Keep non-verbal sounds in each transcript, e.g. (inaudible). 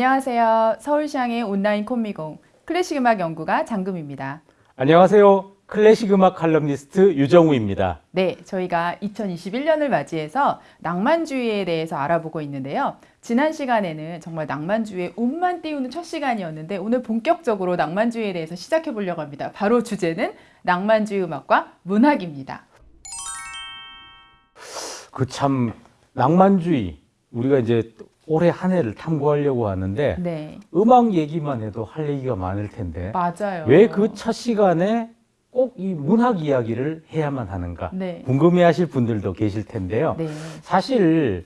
안녕하세요. 서울시향의 온라인 콤미공 클래식 음악 연구가 장금입니다. 안녕하세요. 클래식 음악 칼럼니스트 유정우입니다. 네, 저희가 2021년을 맞이해서 낭만주의에 대해서 알아보고 있는데요. 지난 시간에는 정말 낭만주의의 운만 띄우는 첫 시간이었는데 오늘 본격적으로 낭만주의에 대해서 시작해 보려고 합니다. 바로 주제는 낭만주의 음악과 문학입니다. 그 참 낭만주의 우리가 이제 올해 한 해를 탐구하려고 하는데 네, 음악 얘기만 해도 할 얘기가 많을 텐데 맞아요. 왜 그 첫 시간에 꼭 이 문학 이야기를 해야만 하는가 네, 궁금해하실 분들도 계실 텐데요. 네, 사실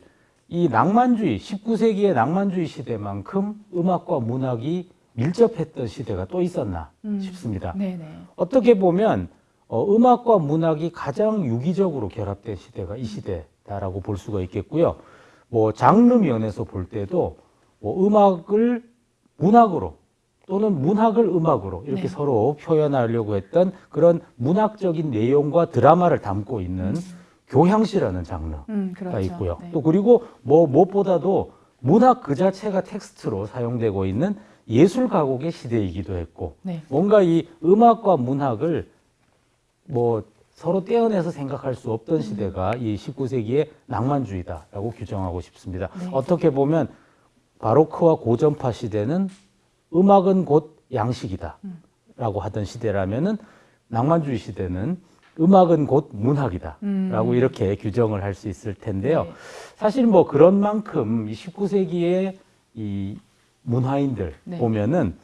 이 낭만주의 19세기의 낭만주의 시대만큼 음악과 문학이 밀접했던 시대가 또 있었나 음. 싶습니다. 네, 네, 어떻게 보면 어, 음악과 문학이 가장 유기적으로 결합된 시대가 이 시대다라고 볼 수가 있겠고요. 뭐 장르 면에서 볼 때도 뭐 음악을 문학으로 또는 문학을 음악으로 이렇게 네. 서로 표현하려고 했던 그런 문학적인 내용과 드라마를 담고 있는 교향시라는 장르가 음, 그렇죠. 있고요. 네. 또 그리고 뭐 무엇보다도 문학 그 자체가 텍스트로 사용되고 있는 예술 가곡의 시대이기도 했고 네, 뭔가 이 음악과 문학을 뭐 서로 떼어내서 생각할 수 음. 없던 시대가 이 19세기의 낭만주의다라고 규정하고 싶습니다. 네. 어떻게 보면 바로크와 고전파 시대는 음악은 곧 양식이다 음. 라고 하던 시대라면은 낭만주의 시대는 음악은 곧 문학이다 음. 라고 이렇게 규정을 할 수 있을 텐데요. 네. 사실 뭐 그런 만큼 이 19세기의 이 문화인들 네. 보면은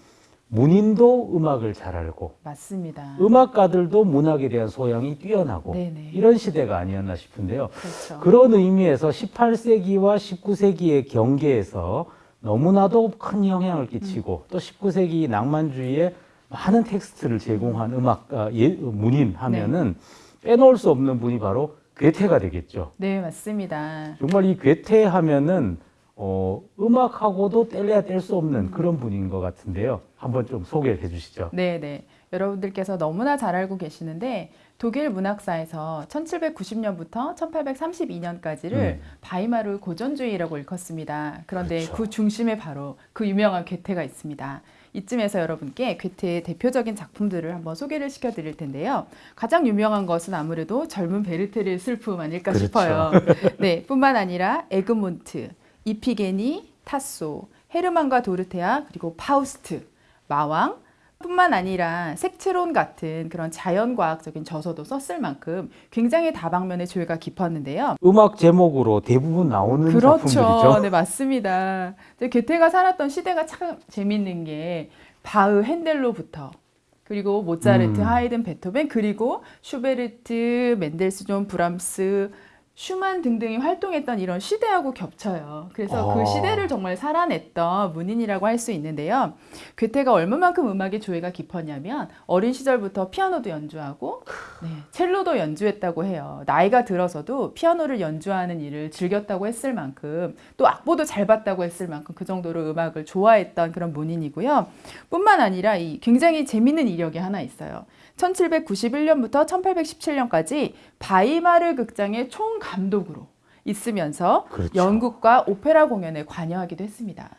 문인도 음악을 잘 알고 맞습니다. 음악가들도 문학에 대한 소양이 뛰어나고 네네. 이런 시대가 아니었나 싶은데요. 그렇죠. 그런 의미에서 18세기와 19세기의 경계에서 너무나도 큰 영향을 끼치고 또 19세기 낭만주의에 많은 텍스트를 제공한 음악가 예, 문인 하면은 빼놓을 수 없는 분이 바로 괴테가 되겠죠. 네, 맞습니다. 정말 이 괴테 하면은 어, 음악하고도 뗄래야 뗄 수 없는 그런 분인 것 같은데요. 한번 좀 소개를 해주시죠. 네, 네. 여러분들께서 너무나 잘 알고 계시는데 독일 문학사에서 1790년부터 1832년까지를 음. 바이마르 고전주의라고 일컫습니다. 그런데 그렇죠. 그 중심에 바로 그 유명한 괴테가 있습니다. 이쯤에서 여러분께 괴테의 대표적인 작품들을 한번 소개를 시켜드릴 텐데요. 가장 유명한 것은 아무래도 젊은 베르테르의 슬픔 아닐까 그렇죠. 싶어요. (laughs) 네, 뿐만 아니라 에그몬트, 이피게니, 타소, 헤르만과 도르테아, 그리고 파우스트, 마왕, 뿐만 아니라 색채론 같은 그런 자연과학적인 저서도 썼을 만큼 굉장히 다방면의 조예가 깊었는데요. 음악 제목으로 대부분 나오는 그렇죠. 작품들이죠. 네, 맞습니다. 괴테가 살았던 시대가 참 재밌는 게 바흐, 헨델로부터 그리고 모차르트, 음. 하이든, 베토벤 그리고 슈베르트, 멘델스존, 브람스, 슈만 등등이 활동했던 이런 시대하고 겹쳐요. 그래서 아. 그 시대를 정말 살아냈던 문인이라고 할 수 있는데요. 괴테가 얼마만큼 음악의 조예가 깊었냐면 어린 시절부터 피아노도 연주하고 네, 첼로도 연주했다고 해요. 나이가 들어서도 피아노를 연주하는 일을 즐겼다고 했을 만큼 또 악보도 잘 봤다고 했을 만큼 그 정도로 음악을 좋아했던 그런 문인이고요. 뿐만 아니라 이 굉장히 재밌는 이력이 하나 있어요. 1791년부터 1817년까지 바이마르 극장의 총감독으로 있으면서 그렇죠. 연극과 오페라 공연에 관여하기도 했습니다.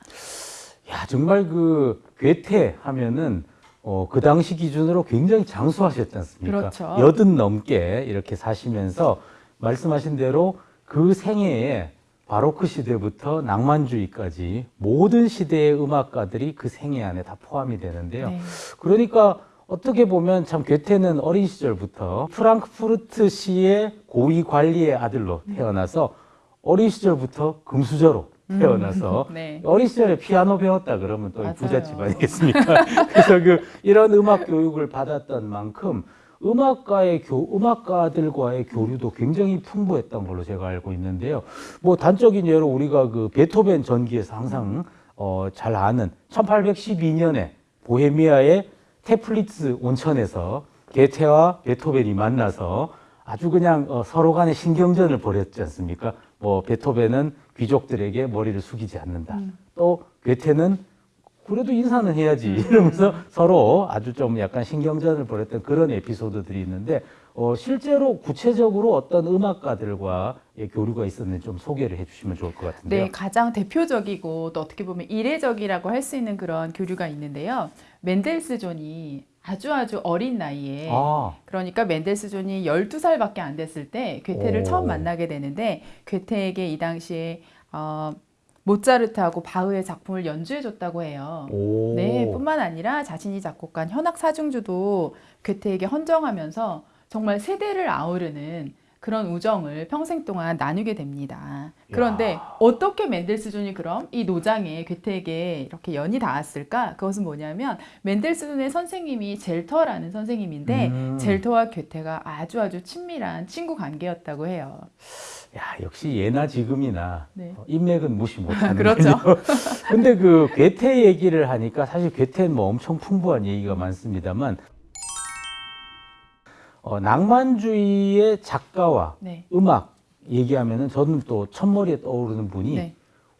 야 정말 그 괴테 하면은 어, 그 당시 기준으로 굉장히 장수하셨지 않습니까? 그렇죠. 여든 넘게 이렇게 사시면서 말씀하신 대로 그 생애에 바로크 시대부터 낭만주의까지 모든 시대의 음악가들이 그 생애 안에 다 포함이 되는데요. 네. 그러니까 어떻게 보면 참 괴테는 어린 시절부터 프랑크푸르트 시의 고위 관리의 아들로 태어나서 어린 시절부터 금수저로 태어나서 (laughs) 네. 어린 시절에 피아노 배웠다 그러면 또 맞아요. 부잣집 아니겠습니까? (laughs) 그래서 그 이런 음악 교육을 받았던 만큼 음악가의 교 음악가들과의 교류도 굉장히 풍부했던 걸로 제가 알고 있는데요. 뭐 단적인 예로 우리가 그 베토벤 전기에서 항상 어, 잘 아는 1812년에 보헤미아의 테플리츠 온천에서 게테와 베토벤이 만나서 아주 그냥 어, 서로 간에 신경전을 벌였지 않습니까? 뭐 베토벤은 귀족들에게 머리를 숙이지 않는다. 또 괴테는 그래도 인사는 해야지 (laughs) 이러면서 서로 아주 좀 약간 신경전을 벌였던 그런 에피소드들이 있는데 어, 실제로 구체적으로 어떤 음악가들과의 교류가 있었는지 좀 소개를 해주시면 좋을 것 같은데요. 네, 가장 대표적이고 또 어떻게 보면 이례적이라고 할 수 있는 그런 교류가 있는데요. 멘델스존이 아주 아주 어린 나이에 아, 그러니까 멘델스존이 12살밖에 안 됐을 때 괴테를 오. 처음 만나게 되는데 괴테에게 이 당시에 어, 모차르트하고 바흐의 작품을 연주해 줬다고 해요. 오. 네, 뿐만 아니라 자신이 작곡한 현악 사중주도 괴테에게 헌정하면서 정말 세대를 아우르는 그런 우정을 평생 동안 나누게 됩니다. 그런데 야. 어떻게 멘델스존이 그럼 이 노장에 괴테에게 이렇게 연이 닿았을까? 그것은 뭐냐면 멘델스존의 선생님이 젤터라는 선생님인데 음. 젤터와 괴테가 아주 아주 친밀한 친구 관계였다고 해요. 야, 역시 예나 지금이나 네. 어, 인맥은 무시 못하는 (laughs) 그렇죠. 근데 그 괴테 얘기를 하니까 사실 괴테는 뭐 엄청 풍부한 얘기가 많습니다만 어, 낭만주의의 작가와 네. 음악 얘기하면은 저는 또 첫머리에 떠오르는 분이 네.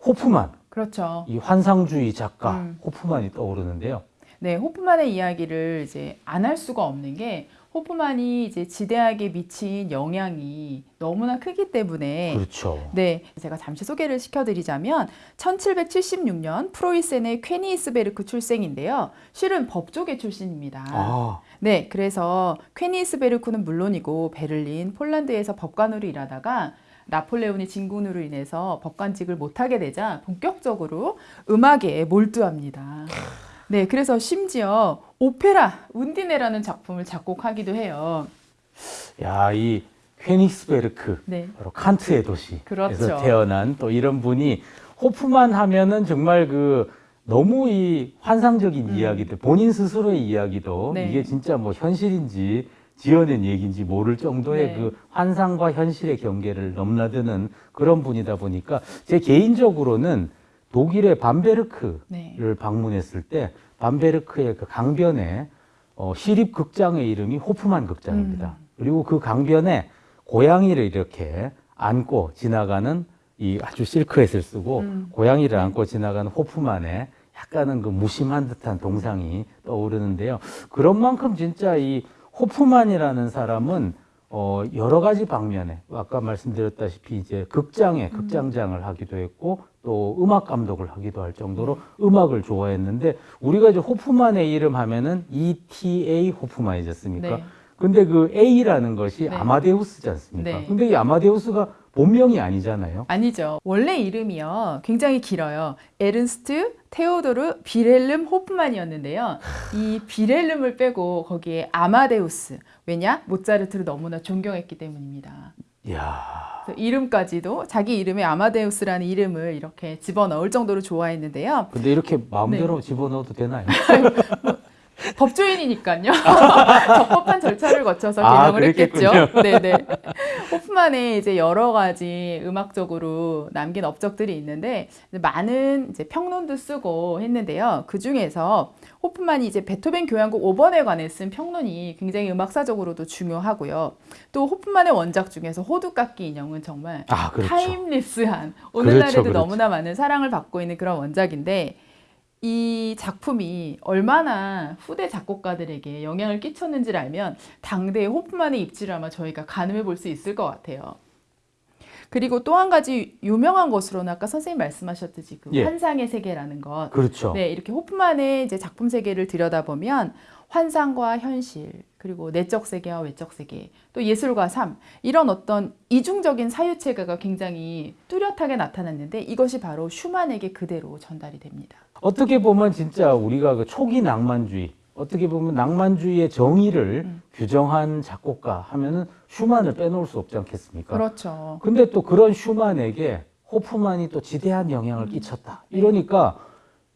호프만 그렇죠. 이 환상주의 작가 음. 호프만이 떠오르는데요. 네, 호프만의 이야기를 이제 안 할 수가 없는 게 호프만이 이제 지대하게 미친 영향이 너무나 크기 때문에 그렇죠. 네, 제가 잠시 소개를 시켜드리자면 1776년 프로이센의 퀘니스베르크 출생인데요. 실은 법조계 출신입니다. 아, 네, 그래서 퀘니스베르크는 물론이고 베를린, 폴란드에서 법관으로 일하다가 나폴레온의 진군으로 인해서 법관직을 못하게 되자 본격적으로 음악에 몰두합니다. 네, 그래서 심지어 오페라 운디네라는 작품을 작곡하기도 해요. 야, 이 퀘닉스베르크 네, 바로 칸트의 도시에서 그렇죠. 태어난 또 이런 분이 호프만 하면은 정말 그 너무 이 환상적인 이야기들 본인 스스로의 이야기도 음. 네. 이게 진짜 뭐 현실인지 지어낸 얘기인지 모를 정도의 네. 그 환상과 현실의 경계를 넘나드는 그런 분이다 보니까 제 개인적으로는 독일의 밤베르크를 네, 방문했을 때 밤베르크의 그 강변에 어, 시립 극장의 이름이 호프만 극장입니다. 음. 그리고 그 강변에 고양이를 이렇게 안고 지나가는 이 아주 실크햇을 쓰고 음. 고양이를 안고 지나가는 호프만의 약간은 그 무심한 듯한 동상이 떠오르는데요. 그런 만큼 진짜 이 호프만이라는 사람은 어 여러 가지 방면에 아까 말씀드렸다시피 이제 극장에 극장장을 하기도 했고 또 음악 감독을 하기도 할 정도로 음악을 좋아했는데 우리가 이제 호프만의 이름 하면은 E.T.A. 호프만이지 않습니까? 네. 근데 그 A라는 것이 네. 아마데우스지 않습니까? 네. 근데 이 아마데우스가 본명이 아니잖아요. 아니죠. 원래 이름이요. 굉장히 길어요. 에른스트 테오도르 비렐름 호프만이었는데요. 이 비렐름을 빼고 거기에 아마데우스. 왜냐? 모차르트를 너무나 존경했기 때문입니다. 이야. 이름까지도 자기 이름에 아마데우스라는 이름을 이렇게 집어넣을 정도로 좋아했는데요. 근데 이렇게 마음대로 집어넣어도 되나요? (laughs) 법조인이니까요. (laughs) 적법한 절차를 거쳐서 아, 개명을 했겠죠. 그랬겠군요. (laughs) 네네. 호프만의 이제 여러 가지 음악적으로 남긴 업적들이 있는데 많은 이제 평론도 쓰고 했는데요. 그 중에서 호프만이 이제 베토벤 교향곡 5번에 관해 쓴 평론이 굉장히 음악사적으로도 중요하고요. 또 호프만의 원작 중에서 호두깎기 인형은 정말 아, 그렇죠. 타임리스한 오늘날에도 그렇죠. 너무나 많은 사랑을 받고 있는 그런 원작인데 이 작품이 얼마나 후대 작곡가들에게 영향을 끼쳤는지를 알면 당대의 호프만의 입지를 아마 저희가 가늠해 볼 수 있을 것 같아요. 그리고 또 한 가지 유명한 것으로는 아까 선생님 말씀하셨듯이 그 예. 환상의 세계라는 것. 그렇죠. 네, 이렇게 호프만의 이제 작품 세계를 들여다보면 환상과 현실, 그리고 내적 세계와 외적 세계, 또 예술과 삶, 이런 어떤 이중적인 사유체계가 굉장히 뚜렷하게 나타났는데 이것이 바로 슈만에게 그대로 전달이 됩니다. 어떻게 보면 진짜 우리가 그 초기 낭만주의, 어떻게 보면 낭만주의의 정의를 음. 규정한 작곡가 하면은 슈만을 빼놓을 수 없지 않겠습니까? 그렇죠. 근데 또 그런 슈만에게 호프만이 또 지대한 영향을 끼쳤다. 네. 이러니까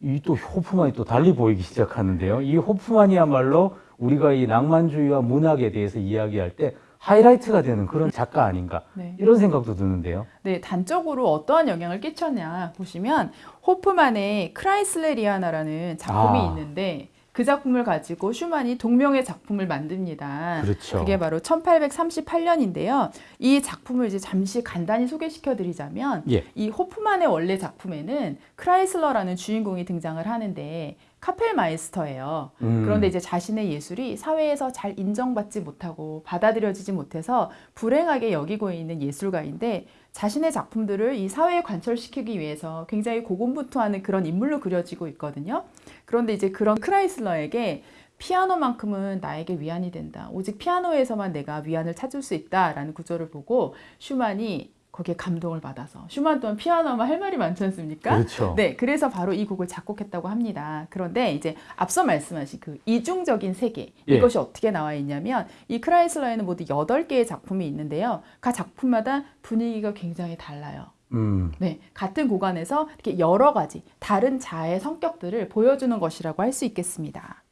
이 또 호프만이 또 달리 보이기 시작하는데요. 이 호프만이야말로 우리가 이 낭만주의와 문학에 대해서 이야기할 때 하이라이트가 되는 그런 작가 아닌가 네. 이런 생각도 드는데요. 네, 단적으로 어떠한 영향을 끼쳤냐 보시면 호프만의 크라이슬레리아나라는 작품이 아. 있는데 그 작품을 가지고 슈만이 동명의 작품을 만듭니다. 그렇죠. 그게 바로 1838년인데요. 이 작품을 이제 잠시 간단히 소개시켜 드리자면 예. 이 호프만의 원래 작품에는 크라이슬러라는 주인공이 등장을 하는데 Kapellmeister예요. 음. 그런데 이제 자신의 예술이 사회에서 잘 인정받지 못하고 받아들여지지 못해서 불행하게 여기고 있는 예술가인데 자신의 작품들을 이 사회에 관철시키기 위해서 굉장히 고군분투하는 그런 인물로 그려지고 있거든요. 그런데 이제 그런 크라이슬러에게 피아노만큼은 나에게 위안이 된다. 오직 피아노에서만 내가 위안을 찾을 수 있다라는 구절을 보고 슈만이 거기에 감동을 받아서 슈만 또한 피아노만 할 말이 많지 않습니까? 그렇죠. 네, 그래서 바로 이 곡을 작곡했다고 합니다. 그런데 이제 앞서 말씀하신 그 이중적인 세계 예. 이것이 어떻게 나와 있냐면 이 크라이슬러에는 모두 8개의 작품이 있는데요. 각 작품마다 분위기가 굉장히 달라요. 음. 네, 같은 구간에서 이렇게 여러 가지 다른 자의 성격들을 보여주는 것이라고 할 수 있겠습니다.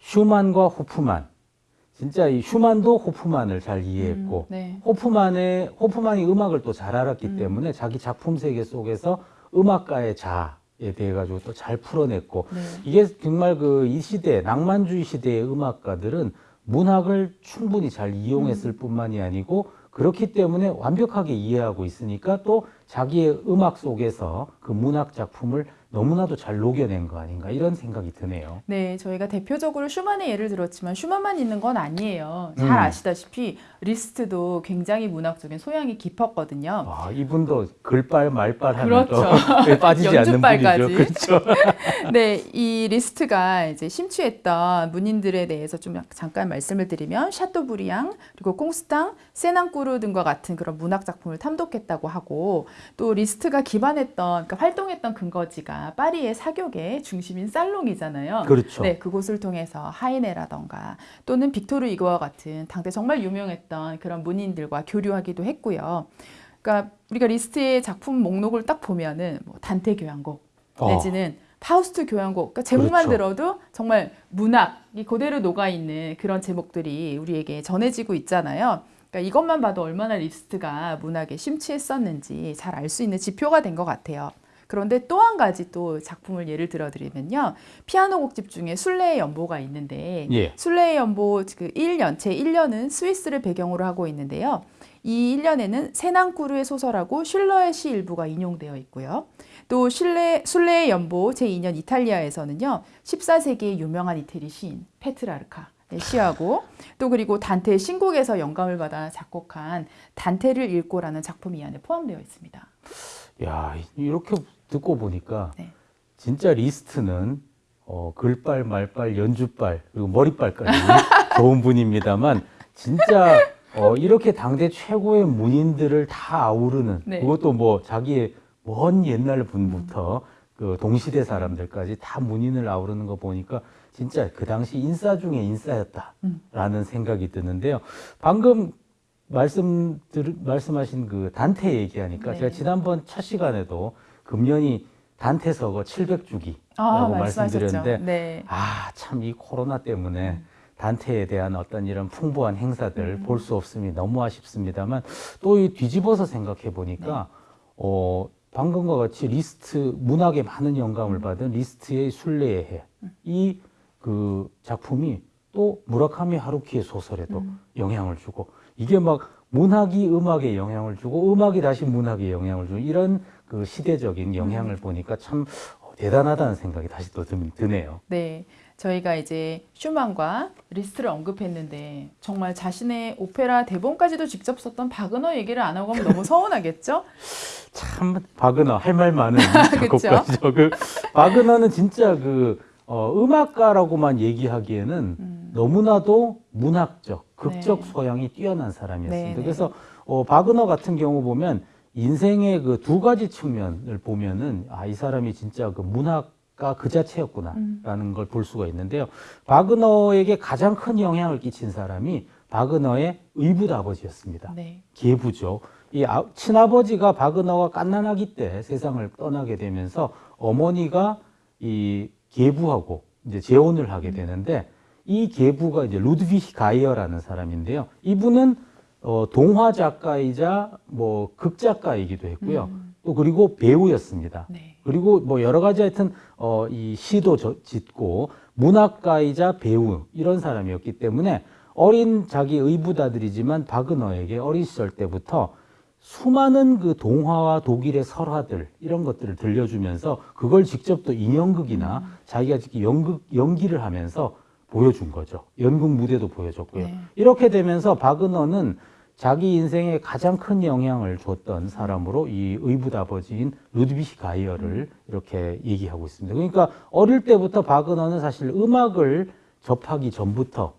슈만과 호프만. 진짜 이 슈만도 호프만을 잘 이해했고 음, 네. 호프만의 호프만이 음악을 또 잘 알았기 음. 때문에 자기 작품 세계 속에서 음악가의 자에 대해 가지고 또 잘 풀어냈고 네. 이게 정말 그 이 시대 낭만주의 시대의 음악가들은 문학을 충분히 잘 이용했을 음. 뿐만이 아니고 그렇기 때문에 완벽하게 이해하고 있으니까 또 자기의 음악 속에서 그 문학 작품을 너무나도 잘 녹여낸 거 아닌가 이런 생각이 드네요. 네, 저희가 대표적으로 슈만의 예를 들었지만 슈만만 있는 건 아니에요. 잘 음. 아시다시피 리스트도 굉장히 문학적인 소양이 깊었거든요. 와, 이분도 글빨 말빨 하면 그렇죠. (laughs) 또 빠지지 않는. 분이죠. 그렇죠. (laughs) 네, 이 리스트가 이제 심취했던 문인들에 대해서 좀 잠깐 말씀을 드리면 샤토브리앙 그리고 콩스탕, 세낭꾸르 등과 같은 그런 문학 작품을 탐독했다고 하고 또 리스트가 기반했던 그러니까 활동했던 근거지가 파리의 사교계 중심인 살롱이잖아요. 그렇죠. 네, 그곳을 통해서 하이네라던가 또는 빅토르 위고와 같은 당대 정말 유명했던 그런 문인들과 교류하기도 했고요. 그러니까 우리가 리스트의 작품 목록을 딱 보면은 뭐 단테 교향곡 어. 내지는 파우스트 교향곡 그러니까 제목만 그렇죠. 들어도 정말 문학이 그대로 녹아 있는 그런 제목들이 우리에게 전해지고 있잖아요. 그러니까 이것만 봐도 얼마나 리스트가 문학에 심취했었는지 잘 알 수 있는 지표가 된 것 같아요. 그런데 또 한 가지 또 작품을 예를 들어 드리면요. 피아노 곡집 중에 순례의 연보가 있는데 예. 순례의 연보 그 1년, 제 1년은 스위스를 배경으로 하고 있는데요. 이 1년에는 세낭쿠르의 소설하고 슐러의 시 일부가 인용되어 있고요. 또 순례, 순례의 연보 제2년 이탈리아에서는요. 14세기의 유명한 이태리 시인 페트라르카 의 시하고 또 그리고 단테의 신곡에서 영감을 받아 작곡한 단테를 읽고라는 작품이 이 안에 포함되어 있습니다. 야, 이렇게 듣고 보니까 네. 진짜 리스트는 어, 글빨, 말빨, 연주빨, 그리고 머리빨까지 (laughs) 좋은 분입니다만 진짜 어, 이렇게 당대 최고의 문인들을 다 아우르는 네. 그것도 뭐 자기의 먼 옛날 분부터 그 동시대 사람들까지 다 문인을 아우르는 거 보니까 진짜 그 당시 인싸 중에 인싸였다라는 생각이 드는데요. 방금 말씀 들, 말씀하신 그 단테 얘기하니까 네. 제가 지난번 첫 시간에도 금년이 단테 서거 700주기라고 아, 말씀드렸는데. 네. 아, 참 이 코로나 때문에 단테에 대한 어떤 이런 풍부한 행사들 음. 볼수 없음이 너무 아쉽습니다만 또 이 뒤집어서 생각해 보니까 네. 어, 방금과 같이 리스트 문학에 많은 영감을 받은 리스트의 순례의 해. 음. 이그 작품이 또 무라카미 하루키의 소설에도 음. 영향을 주고 이게 막 문학이 음악에 영향을 주고 음악이 다시 문학에 영향을 주고 이런 그 시대적인 영향을 음. 보니까 참 대단하다는 생각이 다시 또 드- 드네요. 네. 저희가 이제 슈만과 리스트를 언급했는데 정말 자신의 오페라 대본까지도 직접 썼던 바그너 얘기를 안 하고 하면 너무 서운하겠죠? (laughs) 참 바그너 할 말 많은? (laughs) 작곡가죠. 그 바그너는 진짜 그 어, 음악가라고만 얘기하기에는 음. 너무나도 문학적, 극적 네. 소양이 뛰어난 사람이었습니다. 네, 네. 그래서 어, 바그너 같은 경우 보면 인생의 그 두 가지 측면을 보면은 아, 이 사람이 진짜 그 문학가 그 자체였구나라는 음. 걸볼 수가 있는데요. 바그너에게 가장 큰 영향을 끼친 사람이 바그너의 의붓 아버지였습니다. 네. 계부죠. 이 아- 친아버지가 바그너가 갓난아기 때 세상을 떠나게 되면서 어머니가 이 계부하고 이제 재혼을 하게 되는데 이 계부가 이제 루드비히 가이어라는 사람인데요. 이분은 어, 동화 작가이자 뭐 극작가이기도 했고요. 음. 또 그리고 배우였습니다. 네. 그리고 뭐 여러 가지 하여튼 어, 이 시도 저- 짓고 문학가이자 배우 이런 사람이었기 때문에 어린 자기 의붓아들이지만 바그너에게 어린 시절 때부터 수많은 그 동화와 독일의 설화들 이런 것들을 들려주면서 그걸 직접 또 인형극이나 자기가 직접 연극 연기를 하면서 보여준 거죠. 연극 무대도 보여줬고요. 네. 이렇게 되면서 바그너는 자기 인생에 가장 큰 영향을 줬던 사람으로 이 의붓 아버지인 루드비히 가이어를 이렇게 얘기하고 있습니다. 그러니까 어릴 때부터 바그너는 사실 음악을 접하기 전부터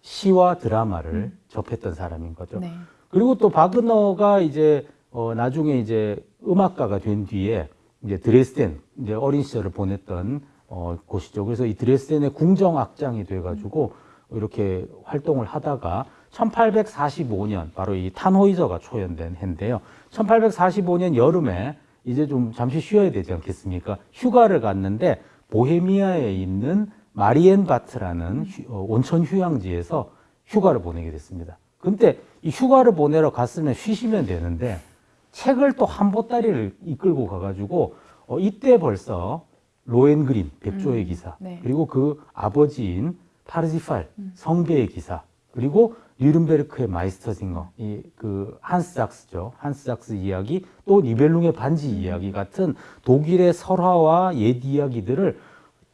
시와 드라마를 접했던 사람인 거죠. 네. 그리고 또 바그너가 이제 어 나중에 이제 음악가가 된 뒤에 이제 드레스덴 이제 어린 시절을 보냈던 어 곳이죠. 그래서 이 드레스덴의 궁정 악장이 돼 가지고 이렇게 활동을 하다가 1845년 바로 이 탄호이저가 초연된 해인데요. 1845년 여름에 이제 좀 잠시 쉬어야 되지 않겠습니까? 휴가를 갔는데 보헤미아에 있는 마리엔바트라는 휴- 어, 온천 휴양지에서 휴가를 보내게 됐습니다. 근데 이 휴가를 보내러 갔으면 쉬시면 되는데 책을 또 한 보따리를 이끌고 가가지고 어, 이때 벌써 로엔그린 백조의 기사 네. 그리고 그 아버지인 파르지팔 성배의 기사 그리고 뉘른베르크의 마이스터징어 이 그 한스 작스죠. 한스 작스 이야기 또 니벨룽의 반지 이야기 같은 독일의 설화와 옛 이야기들을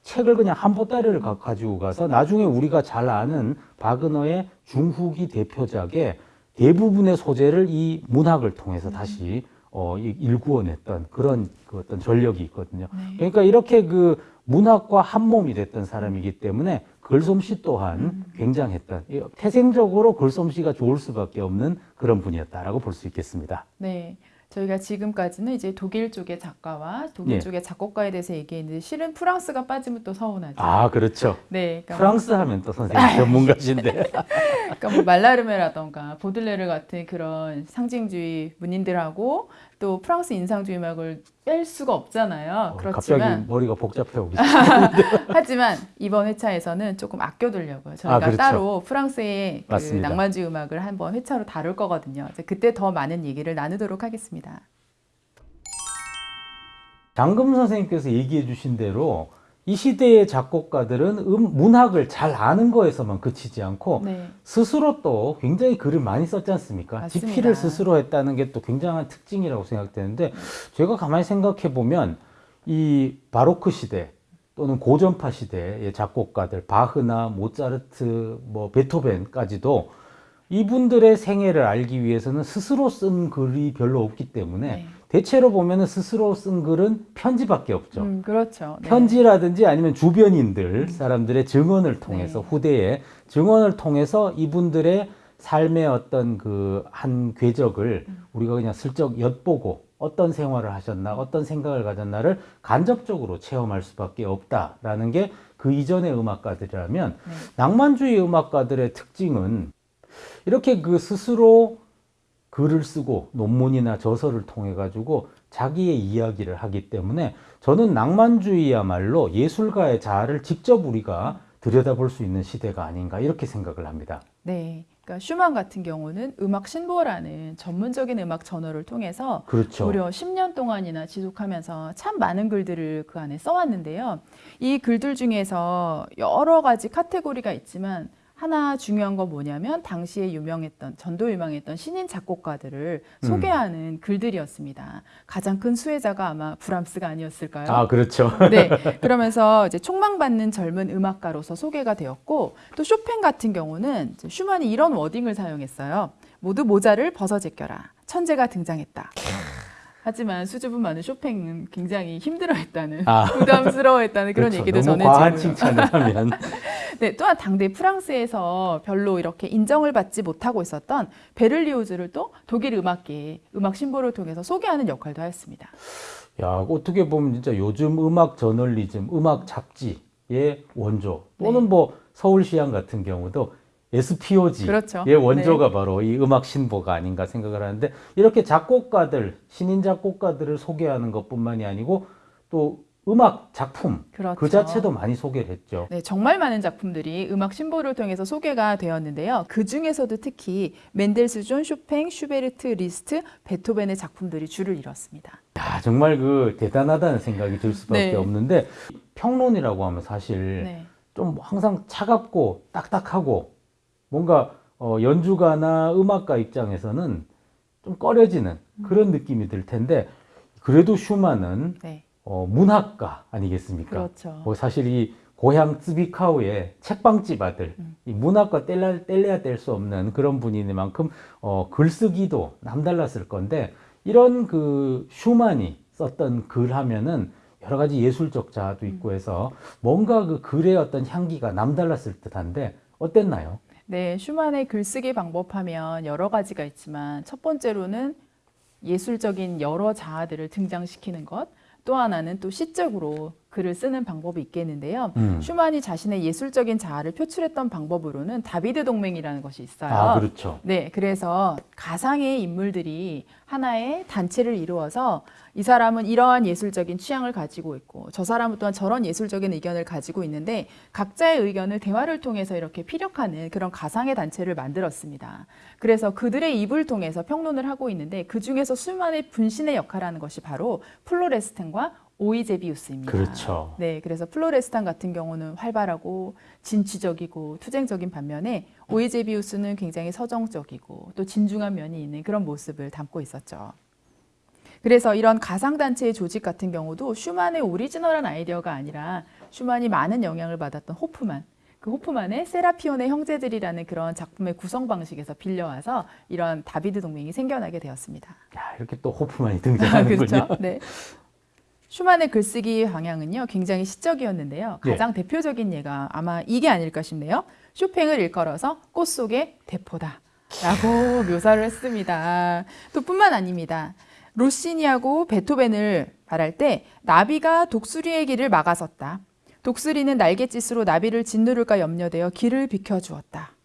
책을 그냥 한 보따리를 가- 가지고 가서 나중에 우리가 잘 아는 바그너의 중후기 대표작의 대부분의 소재를 이 문학을 통해서 다시 어, 이- 일구어냈던 그런 그 어떤 전력이 있거든요. 네. 그러니까 이렇게 그 문학과 한 몸이 됐던 사람이기 때문에 글솜씨 또한 굉장했던 이 태생적으로 글솜씨가 좋을 수밖에 없는 그런 분이었다라고 볼 수 있겠습니다. 네. 저희가 지금까지는 이제 독일 쪽의 작가와 독일 예. 쪽의 작곡가에 대해서 얘기했는데 실은 프랑스가 빠지면 또 서운하죠. 아 그렇죠. 네. 그러니까, 프랑스 하면 또 선생님 전문가신데. (laughs) 그러니까 뭐 말라르메라던가 보들레르 같은 그런 상징주의 문인들하고 또 프랑스 인상주의 음악을 뺄 수가 없잖아요. 어, 그렇지만 갑자기 머리가 복잡해 오기 (laughs) 하지만 이번 회차에서는 조금 아껴두려고요. 저희가 아, 그렇죠. 따로 프랑스의 그. 낭만주의 음악을 한번 회차로 다룰 거거든요. 그때 더 많은 얘기를 나누도록 하겠습니다. 장금 선생님께서 얘기해 주신 대로 이 시대의 작곡가들은 음, 문학을 잘 아는 거에서만 그치지 않고 네. 스스로 또 굉장히 글을 많이 썼지 않습니까? 맞습니다. 집필을 스스로 했다는 게 또 굉장한 특징이라고 생각되는데 제가 가만히 생각해 보면 이 바로크 시대 또는 고전파 시대의 작곡가들 바흐나 모차르트 뭐 베토벤까지도 이분들의 생애를 알기 위해서는 스스로 쓴 글이 별로 없기 때문에 네. 대체로 보면 은 스스로 쓴 글은 편지밖에 없죠. 음, 그렇죠. 네. 편지라든지 아니면 주변인들 사람들의 증언을 통해서 네. 후대의 증언을 통해서 이분들의 삶의 어떤 그 한 궤적을 음. 우리가 그냥 슬쩍 엿보고 어떤 생활을 하셨나 어떤 생각을 가졌나를 간접적으로 체험할 수밖에 없다라는 게 그 이전의 음악가들이라면 네. 낭만주의 음악가들의 특징은 이렇게 그 스스로 글을 쓰고 논문이나 저서를 통해 가지고 자기의 이야기를 하기 때문에 저는 낭만주의야말로 예술가의 자아를 직접 우리가 들여다볼 수 있는 시대가 아닌가 이렇게 생각을 합니다. 네. 그러니까 슈만 같은 경우는 음악 신보라는 전문적인 음악 저널을 통해서 그렇죠. 무려 10년 동안이나 지속하면서 참 많은 글들을 그 안에 써왔는데요. 이 글들 중에서 여러 가지 카테고리가 있지만 하나 중요한 건 뭐냐면 당시에 유명했던 전도 유명했던 신인 작곡가들을 음. 소개하는 글들이었습니다. 가장 큰 수혜자가 아마 브람스가 아니었을까요? 아 그렇죠. 네. (laughs) 그러면서 이제 촉망받는 젊은 음악가로서 소개가 되었고 또 쇼팽 같은 경우는 슈만이 이런 워딩을 사용했어요. 모두 모자를 벗어 제껴라. 천재가 등장했다. 하지만 수줍음 많은 쇼팽은 굉장히 힘들어했다는 아. (laughs) 부담스러워했다는 그런 그렇죠. 얘기도 과한 전해지고요. 칭찬을 하면 (laughs) 네, 또한 당대 프랑스에서 별로 이렇게 인정을 받지 못하고 있었던 베를리오즈를 또 독일 음악계의 음악 신보를 통해서 소개하는 역할도 하였습니다. 야 어떻게 보면 진짜 요즘 음악 저널리즘, 음악 잡지의 원조 또는 네. 뭐 서울시향 같은 경우도 SPOG 그렇죠. 의 원조가 바로 이 음악 신보가 아닌가 생각을 하는데 이렇게 작곡가들 신인 작곡가들을 소개하는 것뿐만이 아니고 또 음악 작품 그렇죠. 그 자체도 많이 소개를 했죠. 네, 정말 많은 작품들이 음악 신보를 통해서 소개가 되었는데요. 그 중에서도 특히 멘델스존, 쇼팽, 슈베르트, 리스트, 베토벤의 작품들이 줄을 이뤘습니다. 야 정말 그 대단하다는 생각이 들 수밖에 네. 없는데 평론이라고 하면 사실 네. 좀 항상 차갑고 딱딱하고 뭔가 어, 연주가나 음악가 입장에서는 좀 꺼려지는 그런 느낌이 들 텐데 그래도 슈만은 네. 어, 문학가 아니겠습니까? 그렇죠. 뭐 사실 이 고향 쯔비카우의 책방집 아들, 음. 이 문학과 뗄래야, 뗄래야 뗄 수 없는 그런 분이니만큼 어, 글쓰기도 남달랐을 건데 이런 그 슈만이 썼던 글 하면은 여러 가지 예술적 자아도 음. 있고 해서 뭔가 그 글의 어떤 향기가 남달랐을 듯한데 어땠나요? 네, 슈만의 글쓰기 방법 하면 여러 가지가 있지만 첫 번째로는 예술적인 여러 자아들을 등장시키는 것, 또 하나는 또 시적으로 글을 쓰는 방법이 있겠는데요. 음. 슈만이 자신의 예술적인 자아를 표출했던 방법으로는 다비드 동맹이라는 것이 있어요. 아 그렇죠. 네, 그래서 가상의 인물들이 하나의 단체를 이루어서 이 사람은 이러한 예술적인 취향을 가지고 있고 저 사람은 또한 저런 예술적인 의견을 가지고 있는데 각자의 의견을 대화를 통해서 이렇게 피력하는 그런 가상의 단체를 만들었습니다. 그래서 그들의 입을 통해서 평론을 하고 있는데 그 중에서 수많은 분신의 역할하는 것이 바로 플로레스탄과 오이제비우스입니다. 그렇죠. 네, 그래서 플로레스탄 같은 경우는 활발하고 진취적이고 투쟁적인 반면에 오이제비우스는 굉장히 서정적이고 또 진중한 면이 있는 그런 모습을 담고 있었죠. 그래서 이런 가상단체의 조직 같은 경우도 슈만의 오리지널한 아이디어가 아니라 슈만이 많은 영향을 받았던 호프만, 그 호프만의 세라피온의 형제들이라는 그런 작품의 구성 방식에서 빌려와서 이런 다비드 동맹이 생겨나게 되었습니다. 야, 이렇게 또 호프만이 아, 등장하는군요. (laughs) 그렇죠. 네. 슈만의 글쓰기 방향은요, 굉장히 시적이었는데요. 예. 가장 대표적인 예가 아마 이게 아닐까 싶네요. 쇼팽을 일컬어서 꽃 속의 대포다. 라고 (laughs) 묘사를 했습니다. 또 뿐만 아닙니다. 로시니하고 베토벤을 말할 때 나비가 독수리의 길을 막아섰다. 독수리는 날갯짓으로 나비를 짓누를까 염려되어 길을 비켜주었다.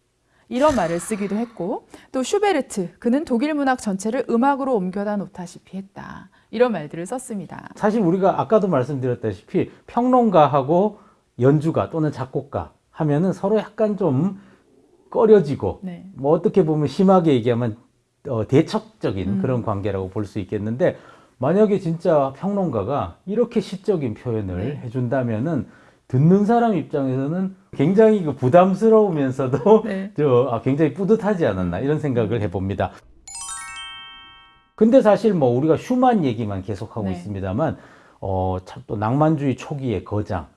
이런 말을 쓰기도 했고 또 슈베르트 그는 독일 문학 전체를 음악으로 옮겨다 놓다시피 했다. 이런 말들을 썼습니다. 사실 우리가 아까도 말씀드렸다시피 평론가하고 연주가 또는 작곡가 하면은 서로 약간 좀 꺼려지고 네. 뭐 어떻게 보면 심하게 얘기하면 어, 대척적인 음. 그런 관계라고 볼 수 있겠는데 만약에 진짜 평론가가 이렇게 시적인 표현을 네. 해준다면은 듣는 사람 입장에서는 굉장히 그 부담스러우면서도 (laughs) 네. 저 아, 굉장히 뿌듯하지 않았나 이런 생각을 해봅니다. 근데 사실 뭐 우리가 슈만 얘기만 계속하고 네. 있습니다만 어, 참 또 낭만주의 초기의 거장,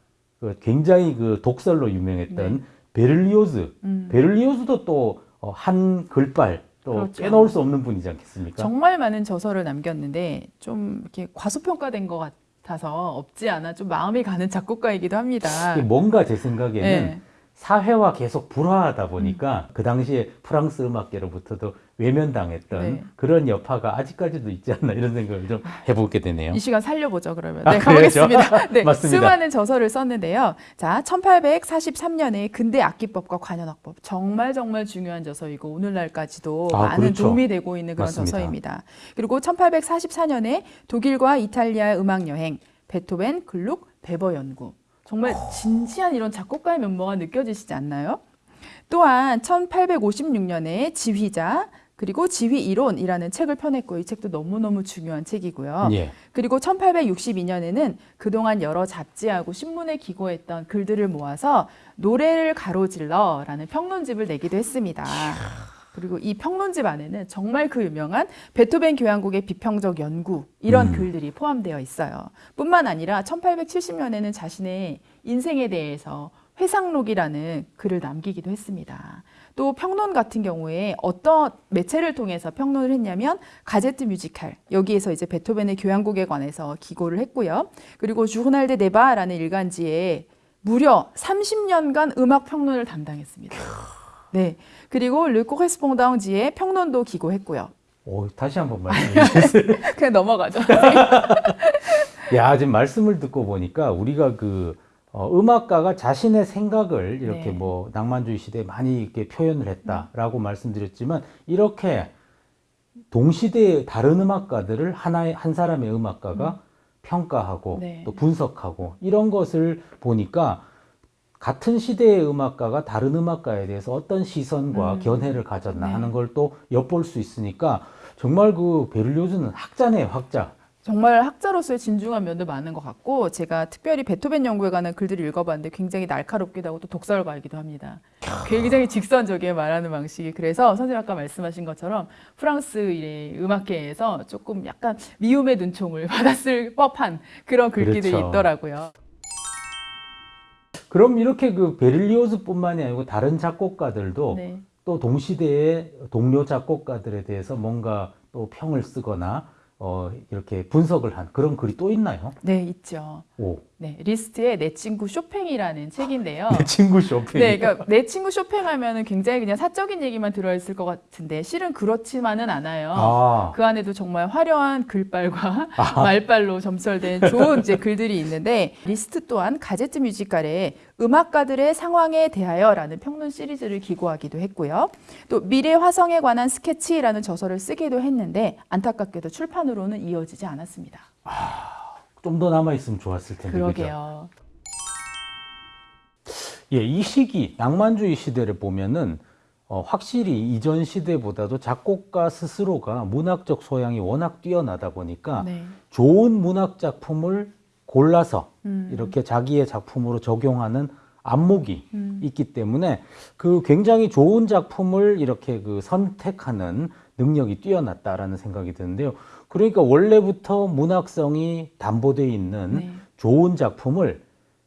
그 굉장히 그 독설로 유명했던 네. 베를리오즈, 음. 베를리오즈도 또 어, 한 글빨 또 그렇죠. 빼놓을 수 없는 분이지 않겠습니까? 정말 많은 저서를 남겼는데 좀 이렇게 과소평가된 것 같아 서 없지 않아 좀 마음이 가는 작곡가이기도 합니다. 뭔가 제 생각에는 네. 사회와 계속 불화하다 보니까 그 당시에 프랑스 음악계로부터도 외면당했던 네. 그런 여파가 아직까지도 있지 않나 이런 생각을 좀 해보게 되네요. 이 시간 살려보죠 그러면. 아, 네, 그래야죠. 가보겠습니다. (laughs) 네, 맞습니다. 수많은 저서를 썼는데요. 자, 1843년에 근대 악기법과 관현악법 정말 정말 중요한 저서이고 오늘날까지도 아, 많은 그렇죠. 도움이 되고 있는 그런 맞습니다. 저서입니다. 그리고 1844년에 독일과 이탈리아의 음악 여행, 베토벤, 글룩, 베버 연구. 정말 진지한 이런 작곡가의 면모가 느껴지시지 않나요? 또한 1856년에 지휘자 그리고 지휘 이론이라는 책을 펴냈고 이 책도 너무너무 중요한 책이고요. 예. 그리고 1862년에는 그동안 여러 잡지하고 신문에 기고했던 글들을 모아서 노래를 가로질러라는 평론집을 내기도 했습니다. 그리고 이 평론집 안에는 정말 그 유명한 베토벤 교향곡의 비평적 연구 이런 음. 글들이 포함되어 있어요. 뿐만 아니라 1870년에는 자신의 인생에 대해서 회상록이라는 글을 남기기도 했습니다. 또 평론 같은 경우에 어떤 매체를 통해서 평론을 했냐면 가제트 뮤지칼 여기에서 이제 베토벤의 교향곡에 관해서 기고를 했고요. 그리고 주호날 데 네바라는 일간지에 무려 30년간 음악 평론을 담당했습니다. 네. 그리고 르 코레스퐁당지에 평론도 기고했고요. 오, 다시 한번 말씀해 주세요. 그냥 넘어가죠. (laughs) 야, 지금 말씀을 듣고 보니까 우리가 그 어, 음악가가 자신의 생각을 이렇게 네. 뭐 낭만주의 시대에 많이 이렇게 표현을 했다라고 말씀드렸지만 이렇게 동시대의 다른 음악가들을 하나의 한 사람의 음악가가 평가하고 네. 또 분석하고 이런 것을 보니까 같은 시대의 음악가가 다른 음악가에 대해서 어떤 시선과 음. 견해를 가졌나 네. 하는 걸 또 엿볼 수 있으니까 정말 그 베를리오즈는 학자네 학자 정말 학자로서의 진중한 면도 많은 것 같고 제가 특별히 베토벤 연구에 관한 글들을 읽어봤는데 굉장히 날카롭기도 하고 또 독설가이기도 합니다. 굉장히 직선적이게 말하는 방식이 그래서 선생님 아까 말씀하신 것처럼 프랑스의 음악계에서 조금 약간 미움의 눈총을 (laughs) 받았을 법한 그런 글귀들이 그렇죠. 있더라고요. 그럼 이렇게 그 베를리오즈뿐만이 아니고 다른 작곡가들도 네. 또 동시대의 동료 작곡가들에 대해서 뭔가 또 평을 쓰거나 어, 이렇게 분석을 한 그런 글이 또 있나요? 네, 있죠. 오, 네, 리스트의 내 친구 쇼팽이라는 책인데요. (laughs) 내 친구 쇼팽. 네, 그러니까 내 친구 쇼팽 하면은 굉장히 그냥 사적인 얘기만 들어 있을 것 같은데 실은 그렇지만은 않아요. 아, 그 안에도 정말 화려한 글발과 말발로 점철된 좋은 이제 글들이 있는데 리스트 또한 Gazette musicale의 음악가들의 상황에 대하여라는 평론 시리즈를 기고하기도 했고요. 또 미래 화성에 관한 스케치라는 저서를 쓰기도 했는데 안타깝게도 출판으로는 이어지지 않았습니다. 좀더 남아 있으면 좋았을 텐데. 그죠? 그러게요. 예, 이 시기 낭만주의 시대를 보면은 어, 확실히 이전 시대보다도 작곡가 스스로가 문학적 소양이 워낙 뛰어나다 보니까 네. 좋은 문학 작품을 골라서 음. 이렇게 자기의 작품으로 적용하는 안목이 음. 있기 때문에 그 굉장히 좋은 작품을 이렇게 그 선택하는 능력이 뛰어났다라는 생각이 드는데요. 그러니까 원래부터 문학성이 담보되어 있는 네. 좋은 작품을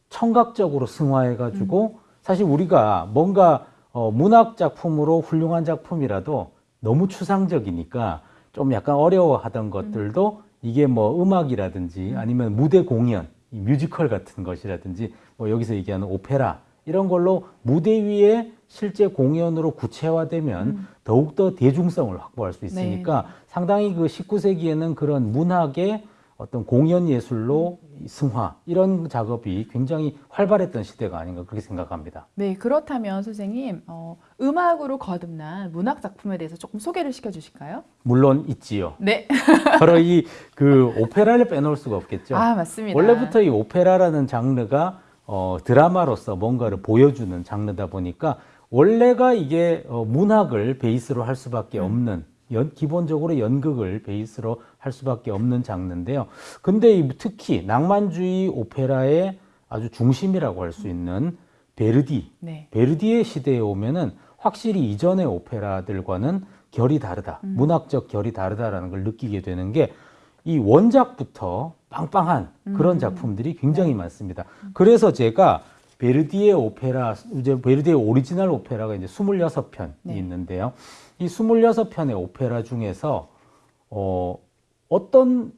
청각적으로 승화해 가지고 음. 사실 우리가 뭔가 어, 문학 작품으로 훌륭한 작품이라도 너무 추상적이니까 좀 약간 어려워하던 것들도 이게 뭐 음악이라든지 아니면 무대 공연, 이 뮤지컬 같은 것이라든지 뭐 여기서 얘기하는 오페라 이런 걸로 무대 위에 실제 공연으로 구체화되면 더욱더 대중성을 확보할 수 있으니까 상당히 그 19세기에는 그런 문학의 어떤 공연 예술로 이 승화 이런 작업이 굉장히 활발했던 시대가 아닌가 그렇게 생각합니다. 네, 그렇다면 선생님 어, 음악으로 거듭난 문학 작품에 대해서 조금 소개를 시켜주실까요? 물론 있지요. 네, (laughs) 바로 이 그 오페라를 빼놓을 수가 없겠죠. 아 맞습니다. 원래부터 이 오페라라는 장르가 어, 드라마로서 뭔가를 보여주는 장르다 보니까 원래가 이게 어, 문학을 베이스로 할 수밖에 없는 연, 기본적으로 연극을 베이스로 할 수밖에 없는 장르인데요. 근데 이 특히 낭만주의 오페라의 아주 중심이라고 할 수 있는 베르디, 네, 베르디의 시대에 오면은 확실히 이전의 오페라들과는 결이 다르다. 문학적 결이 다르다라는 걸 느끼게 되는 게 이 원작부터 빵빵한 그런 작품들이 굉장히 많습니다. 그래서 제가 베르디의 오페라, 이제 베르디의 오리지널 오페라가 이제 26편이 네. 있는데요. 이 26편의 오페라 중에서 어, 어떤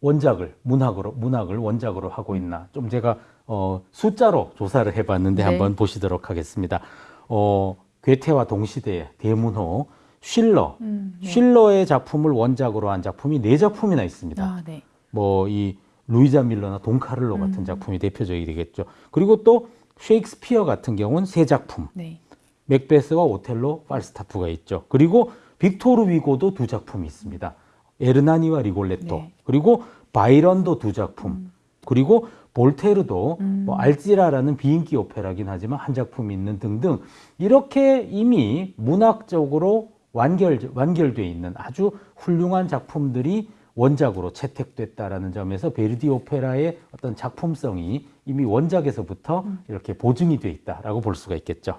원작을 문학으로 문학을 원작으로 하고 있나 좀 제가 어, 숫자로 조사를 해봤는데 네. 한번 보시도록 하겠습니다. 어, 괴테와 동시대의 대문호 쉴러 음, 네. 쉴러의 작품을 원작으로 한 작품이 네 작품이나 있습니다. 아, 네, 뭐이 루이자 밀러나 돈카를로 음. 같은 작품이 대표적이 되겠죠. 그리고 또 셰익스피어 같은 경우는 세 작품, 네, 맥베스와 오텔로, 팔스타프가 있죠. 그리고 빅토르 위고도 두 작품이 있습니다. 에르나니와 리골레토. 네. 그리고 바이런도 두 작품. 그리고 볼테르도 음. 뭐 알지라라는 비인기 오페라긴 하지만 한 작품이 있는 등등 이렇게 이미 문학적으로 완결 완결돼 있는 아주 훌륭한 작품들이 원작으로 채택됐다라는 점에서 베르디 오페라의 어떤 작품성이 이미 원작에서부터 음. 이렇게 보증이 돼 있다라고 볼 수가 있겠죠.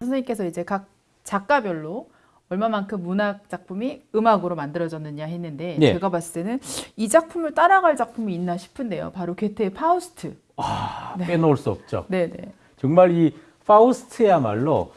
선생님께서 이제 각 작가별로 얼마만큼 문학 작품이 음악으로 만들어졌느냐 했는데 네. 제가 봤을 때는 이 작품을 따라갈 작품이 있나 싶은데요. 바로 괴테의 파우스트. 아, 빼놓을 수 없죠. 네, 네. 정말 이 파우스트야말로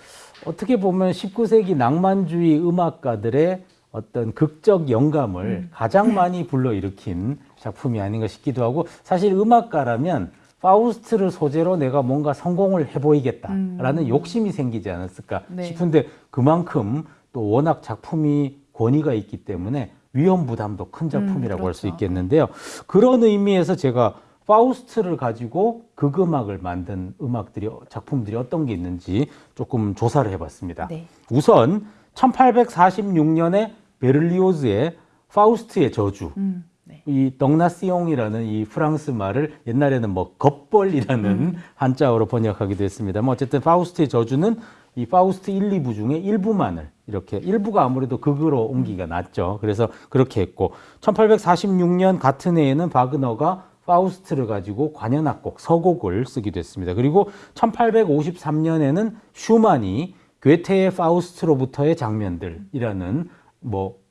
어떻게 보면 19세기 낭만주의 음악가들의 어떤 극적 영감을 가장 많이 불러일으킨 작품이 아닌가 싶기도 하고 사실 음악가라면 파우스트를 소재로 내가 뭔가 성공을 해보이겠다라는 욕심이 생기지 않았을까 네. 싶은데 그만큼 또 워낙 작품이 권위가 있기 때문에 위험 부담도 큰 작품이라고 할수 그렇죠. 있겠는데요. 그런 의미에서 제가 파우스트를 가지고 극음악을 만든 음악들이 작품들이 어떤 게 있는지 조금 조사를 해봤습니다. 네. 우선 1846년에 베를리오즈의 파우스트의 저주 음, 네. 이 덩나시옹이라는 이 프랑스 말을 옛날에는 뭐 겁벌이라는 한자어로 번역하기도 했습니다. 뭐 어쨌든 파우스트의 저주는 이 파우스트 1, 2부 중에 일부만을 이렇게 일부가 아무래도 극으로 옮기기가 낫죠. 그래서 그렇게 했고 1846년 같은 해에는 바그너가 파우스트를 가지고 관현악곡 서곡을 쓰기도 했습니다. 그리고 1853년에는 슈만이 괴테의 파우스트로부터의 장면들이라는 뭐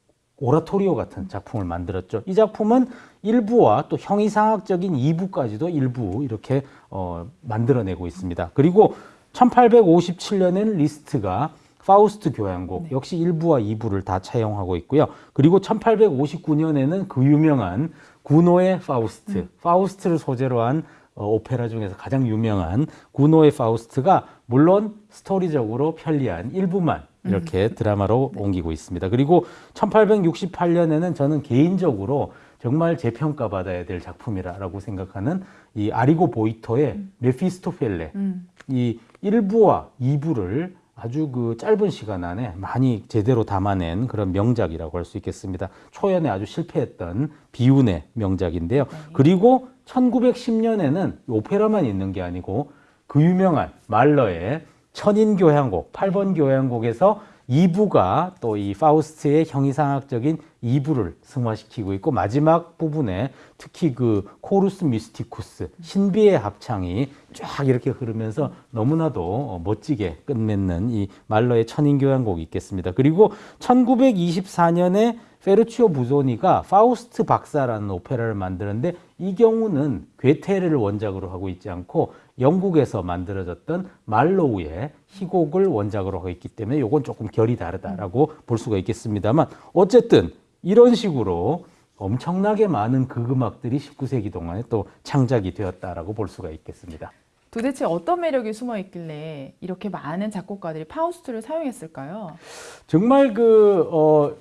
오라토리오 같은 작품을 만들었죠. 이 작품은 일부와 또 형이상학적인 이부까지도 일부 이렇게 어, 만들어내고 있습니다. 그리고 1857년엔 리스트가 파우스트 교향곡 역시 1부와 2부를 다 차용하고 있고요. 그리고 1859년에는 그 유명한 구노의 파우스트, 파우스트를 소재로 한 어, 오페라 중에서 가장 유명한 구노의 파우스트가 물론 스토리적으로 편리한 일부만 이렇게 드라마로 옮기고 있습니다. 그리고 1868년에는 저는 개인적으로 정말 재평가 받아야 될 작품이라고 생각하는 이 아리고 보이토의 메피스토펠레 음. 이 1부와 2부를 아주 그 짧은 시간 안에 많이 제대로 담아낸 그런 명작이라고 할 수 있겠습니다. 초연에 아주 실패했던 비운의 명작인데요. 그리고 1910년에는 오페라만 있는 게 아니고 그 유명한 말러의 천인 교향곡, 8번 교향곡에서 2부가 또 이 파우스트의 형이상학적인 2부를 승화시키고 있고 마지막 부분에 특히 그 Chorus Mysticus 신비의 합창이 쫙 이렇게 흐르면서 너무나도 어, 멋지게 끝맺는 이 말러의 천인 교향곡이 있겠습니다. 그리고 1924년에 페르치오 부조니가 파우스트 박사라는 오페라를 만드는데 이 경우는 괴테를 원작으로 하고 있지 않고 영국에서 만들어졌던 말로우의 희곡을 원작으로 하고 있기 때문에 이건 조금 결이 다르다라고 볼 수가 있겠습니다만 어쨌든 이런 식으로 엄청나게 많은 극음악들이 19세기 동안에 또 창작이 되었다라고 볼 수가 있겠습니다. 도대체 어떤 매력이 숨어 있길래 이렇게 많은 작곡가들이 파우스트를 사용했을까요? 정말 그, 어,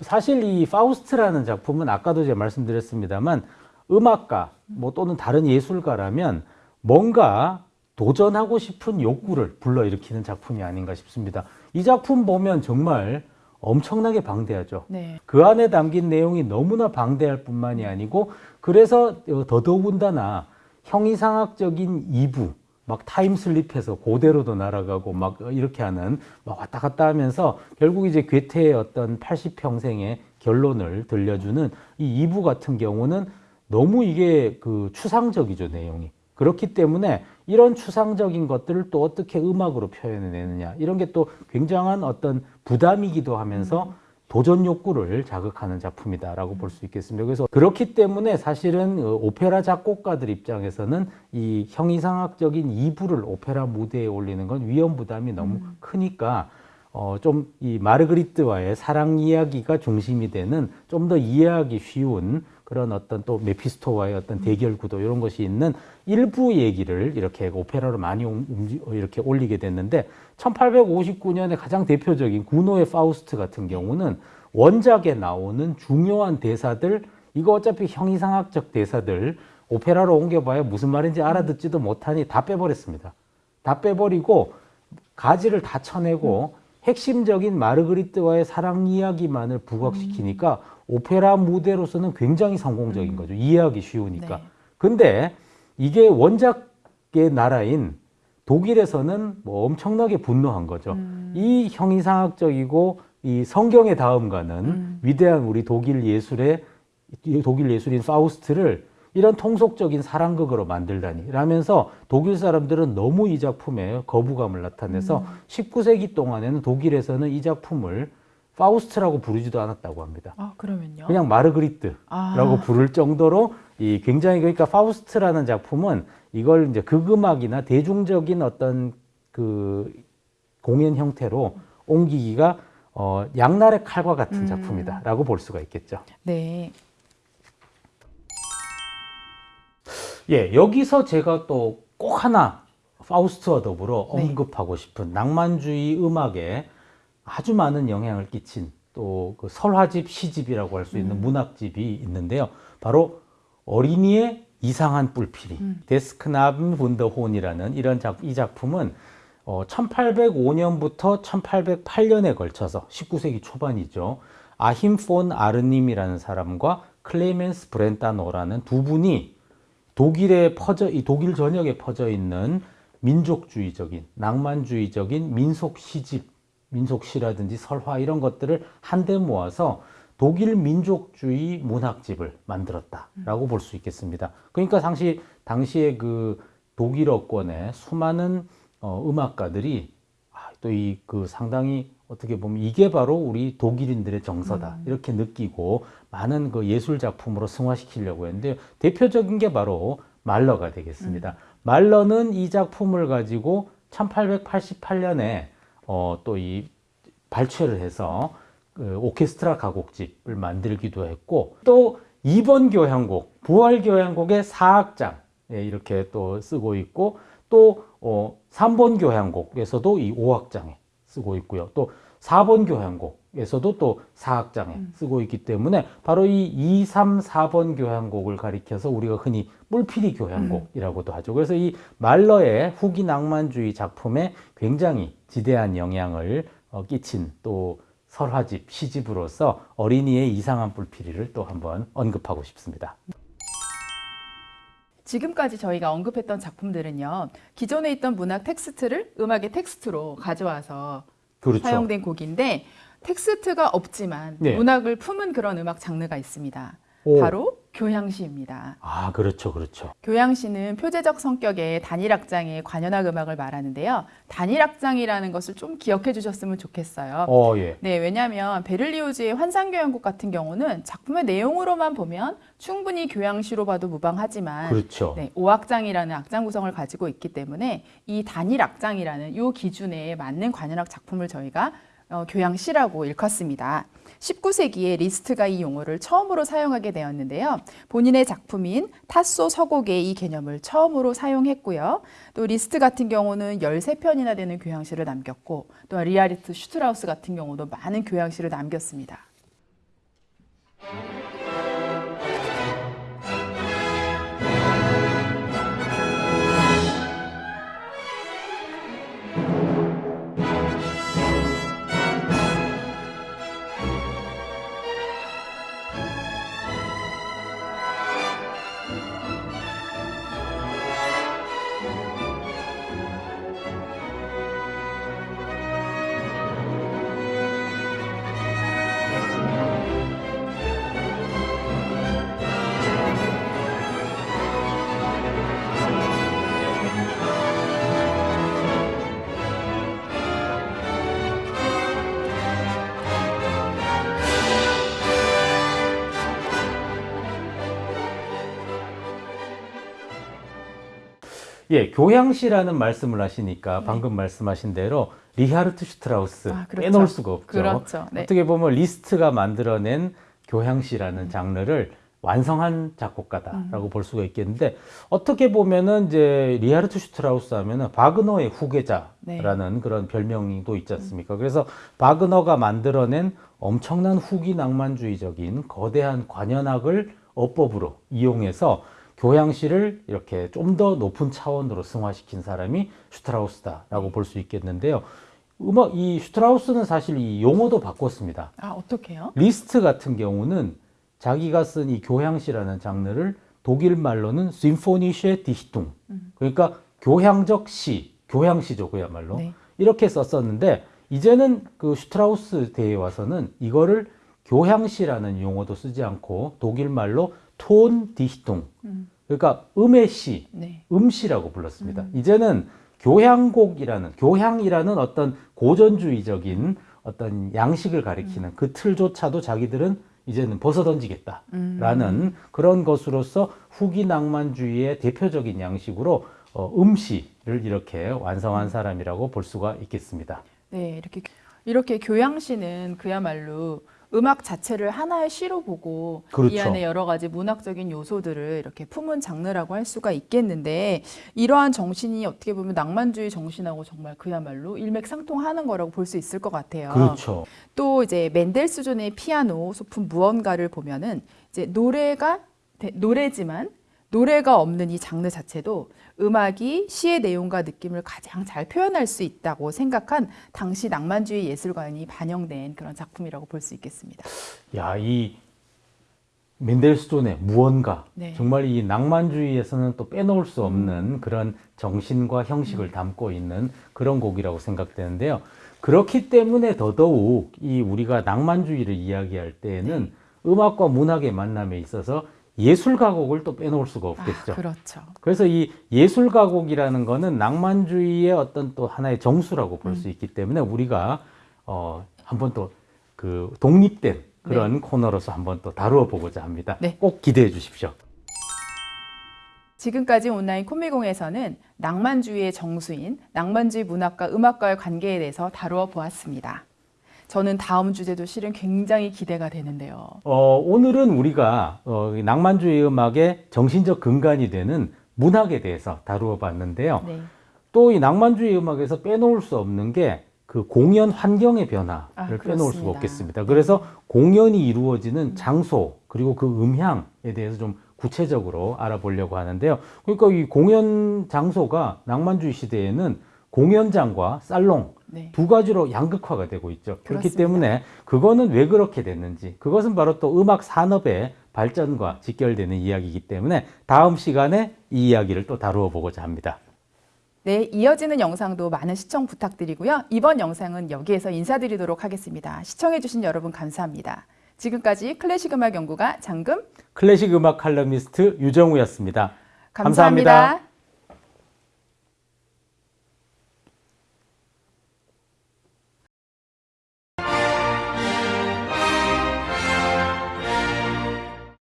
사실 이 파우스트라는 작품은 아까도 제가 말씀드렸습니다만 음악가 뭐 또는 다른 예술가라면 뭔가 도전하고 싶은 욕구를 불러일으키는 작품이 아닌가 싶습니다. 이 작품 보면 정말 엄청나게 방대하죠. 네. 그 안에 담긴 내용이 너무나 방대할 뿐만이 아니고 그래서 어, 더더군다나 형이상학적인 이부 막 타임슬립해서 고대로도 날아가고 막 이렇게 하는 막 왔다 갔다 하면서 결국 이제 괴테의 어떤 80평생의 결론을 들려주는 이 이부 같은 경우는 너무 이게 그 추상적이죠 내용이. 그렇기 때문에 이런 추상적인 것들을 또 어떻게 음악으로 표현해내느냐. 이런 게 또 굉장한 어떤 부담이기도 하면서 도전 욕구를 자극하는 작품이다라고 볼 수 있겠습니다. 그래서 그렇기 때문에 사실은 어, 오페라 작곡가들 입장에서는 이 형이상학적인 이부를 오페라 무대에 올리는 건 위험 부담이 너무 크니까 어, 좀 이 마르그리트와의 사랑 이야기가 중심이 되는 좀 더 이해하기 쉬운 그런 어떤 또 메피스토와의 어떤 대결 구도 이런 것이 있는 일부 얘기를 이렇게 오페라로 많이 옮- 움직- 어, 이렇게 올리게 됐는데 1859년에 가장 대표적인 구노의 파우스트 같은 경우는 원작에 나오는 중요한 대사들 이거 어차피 형이상학적 대사들 오페라로 옮겨봐야 무슨 말인지 알아듣지도 못하니 다 빼버렸습니다. 다 빼버리고 가지를 다 쳐내고 핵심적인 마르그리트와의 사랑 이야기만을 부각시키니까 오페라 무대로서는 굉장히 성공적인 거죠. 이해하기 쉬우니까. 네. 근데 이게 원작의 나라인 독일에서는 뭐 엄청나게 분노한 거죠. 음. 이 형이상학적이고 이 성경의 다음가는 음. 위대한 우리 독일 예술의 이 독일 예술인 파우스트를 이런 통속적인 사랑극으로 만들다니 라면서 독일 사람들은 너무 이 작품에 거부감을 나타내서 19세기 동안에는 독일에서는 이 작품을 파우스트라고 부르지도 않았다고 합니다. 아 그러면요? 그냥 마르그리트라고 아. 부를 정도로 이 굉장히 그러니까 파우스트라는 작품은 이걸 이제 극음악이나 대중적인 어떤 그 공연 형태로 옮기기가 어, 양날의 칼과 같은 음. 작품이다라고 볼 수가 있겠죠. 네. 예, 여기서 제가 또 꼭 하나 파우스트와 더불어 네. 언급하고 싶은 낭만주의 음악에 아주 많은 영향을 끼친 또 그 설화집 시집이라고 할 수 있는 문학집이 있는데요. 바로 어린이의 이상한 뿔피리 Des Knaben Wunderhorn이라는 이런 작, 이 작품은 어, 1805년부터 1808년에 걸쳐서 19세기 초반이죠. 아힘 폰 아르님이라는 사람과 클레멘스 브렌타노라는 두 분이 독일에 퍼져 이 독일 전역에 퍼져 있는 민족주의적인 낭만주의적인 민속 시집 민속 시라든지 설화 이런 것들을 한데 모아서 독일 민족주의 문학집을 만들었다라고 볼수 있겠습니다. 그러니까 당시 당시에 그 독일어권의 수많은 어, 음악가들이 아, 또 이 그 상당히 어떻게 보면 이게 바로 우리 독일인들의 정서다. 이렇게 느끼고 많은 그 예술 작품으로 승화시키려고 했는데 대표적인 게 바로 말러가 되겠습니다. 말러는 이 작품을 가지고 1888년에 어, 또 이 발췌를 해서 그 오케스트라 가곡집을 만들기도 했고 또 2번 교향곡 부활 교향곡의 4악장 예, 이렇게 또 쓰고 있고 또 어, 3번 교향곡에서도 이 5악장에 쓰고 있고요. 또 4번 교향곡에서도 또 4악장에 쓰고 있기 때문에 바로 이 2, 3, 4번 교향곡을 가리켜서 우리가 흔히 뿔피리 교향곡이라고도 하죠. 그래서 이 말러의 후기 낭만주의 작품에 굉장히 지대한 영향을 어, 끼친 또 설화집, 시집으로서 어린이의 이상한 뿔피리를 또 한번 언급하고 싶습니다. 지금까지 저희가 언급했던 작품들은요. 기존에 있던 문학 텍스트를 음악의 텍스트로 가져와서 그렇죠. 사용된 곡인데 텍스트가 없지만 네. 문학을 품은 그런 음악 장르가 있습니다. 오. 바로 교향시입니다. 아, 그렇죠, 그렇죠. 교향시는 표제적 성격의 단일 악장의 관현악 음악을 말하는데요. 단일 악장이라는 것을 좀 기억해 주셨으면 좋겠어요. 어, 예. 네, 왜냐하면 베를리오즈의 환상교향곡 같은 경우는 작품의 내용으로만 보면 충분히 교향시로 봐도 무방하지만 그렇죠. 네, 5악장이라는 악장 구성을 가지고 있기 때문에 이 단일 악장이라는 이 기준에 맞는 관현악 작품을 저희가 어, 교향시라고 일컫습니다. 19세기에 리스트가 이 용어를 처음으로 사용하게 되었는데요. 본인의 작품인 타소 서곡에 이 개념을 처음으로 사용했고요. 또 리스트 같은 경우는 13편이나 되는 교향시를 남겼고 또 리하르트 슈트라우스 같은 경우도 많은 교향시를 남겼습니다. 예, 교향시라는 말씀을 하시니까 방금 말씀하신 대로 리하르트 슈트라우스 네. 아, 그렇죠. 빼놓을 수가 없죠. 그렇죠. 네. 어떻게 보면 리스트가 만들어낸 교향시라는 장르를 완성한 작곡가다라고 볼 수가 있겠는데 어떻게 보면은 이제 리하르트 슈트라우스 하면은 바그너의 후계자라는 네. 그런 별명도 있지 않습니까? 그래서 바그너가 만들어낸 엄청난 후기 낭만주의적인 거대한 관현악을 어법으로 이용해서 교향시를 이렇게 좀 더 높은 차원으로 승화시킨 사람이 슈트라우스다라고 볼 수 있겠는데요. 음악 이 슈트라우스는 사실 이 용어도 바꿨습니다. 아, 어떻게요? 리스트 같은 경우는 자기가 쓴 이 교향시라는 장르를 독일 말로는 sinfonische Dichtung 그러니까 교향적 시, 교향시죠 그야말로 네. 이렇게 썼었는데 이제는 그 슈트라우스 대에 와서는 이거를 교향시라는 용어도 쓰지 않고 독일 말로 톤 디히퉁 음. 그러니까 음의 시, 네. 음시라고 불렀습니다. 이제는 교향곡이라는 교향이라는 어떤 고전주의적인 어떤 양식을 가리키는 그 틀조차도 자기들은 이제는 벗어던지겠다라는 그런 것으로서 후기 낭만주의의 대표적인 양식으로 어, 음시를 이렇게 완성한 사람이라고 볼 수가 있겠습니다. 네, 이렇게 이렇게 교양시는 그야말로 음악 자체를 하나의 시로 보고 그렇죠. 이 안에 여러 가지 문학적인 요소들을 이렇게 품은 장르라고 할 수가 있겠는데 이러한 정신이 어떻게 보면 낭만주의 정신하고 정말 그야말로 일맥상통하는 거라고 볼 수 있을 것 같아요. 그렇죠. 또 이제 멘델스존의 피아노 소품 무언가를 보면은 이제 노래가 대- 노래지만 노래가 없는 이 장르 자체도 음악이 시의 내용과 느낌을 가장 잘 표현할 수 있다고 생각한 당시 낭만주의 예술관이 반영된 그런 작품이라고 볼 수 있겠습니다. 야, 이 멘델스존의 무언가 네. 정말 이 낭만주의에서는 또 빼놓을 수 없는 그런 정신과 형식을 담고 있는 그런 곡이라고 생각되는데요. 그렇기 때문에 더더욱 이 우리가 낭만주의를 이야기할 때에는 음악과 문학의 만남에 있어서 예술 가곡을 또 빼놓을 수가 없겠죠. 아, 그렇죠. 그래서 이 예술 가곡이라는 거는 낭만주의의 어떤 또 하나의 정수라고 볼수 있기 때문에 우리가 어 한번 또 그 독립된 그런 코너로서 한번 또 다루어 보고자 합니다. 네. 꼭 기대해 주십시오. 지금까지 온라인 코미공에서는 낭만주의의 정수인 낭만주의 문학과 음악과의 관계에 대해서 다루어 보았습니다. 저는 다음 주제도 실은 굉장히 기대가 되는데요. 어, 오늘은 우리가 어, 이 낭만주의 음악의 정신적 근간이 되는 문학에 대해서 다루어 봤는데요. 네. 또이 낭만주의 음악에서 빼놓을 수 없는 게 그 공연 환경의 변화를 아, 빼놓을 그렇습니다. 수가 없겠습니다. 그래서 공연이 이루어지는 장소 그리고 그 음향에 대해서 좀 구체적으로 알아보려고 하는데요. 그러니까 이 공연 장소가 낭만주의 시대에는 공연장과 살롱 네. 두 가지로 양극화가 되고 있죠. 그렇기 그렇습니다. 때문에 그거는 왜 그렇게 됐는지 그것은 바로 또 음악 산업의 발전과 직결되는 이야기이기 때문에 다음 시간에 이 이야기를 또 다루어 보고자 합니다. 네, 이어지는 영상도 많은 시청 부탁드리고요. 이번 영상은 여기에서 인사드리도록 하겠습니다. 시청해주신 여러분 감사합니다. 지금까지 클래식 음악 연구가 장금 클래식 음악 칼럼니스트 유정우였습니다 감사합니다. 감사합니다.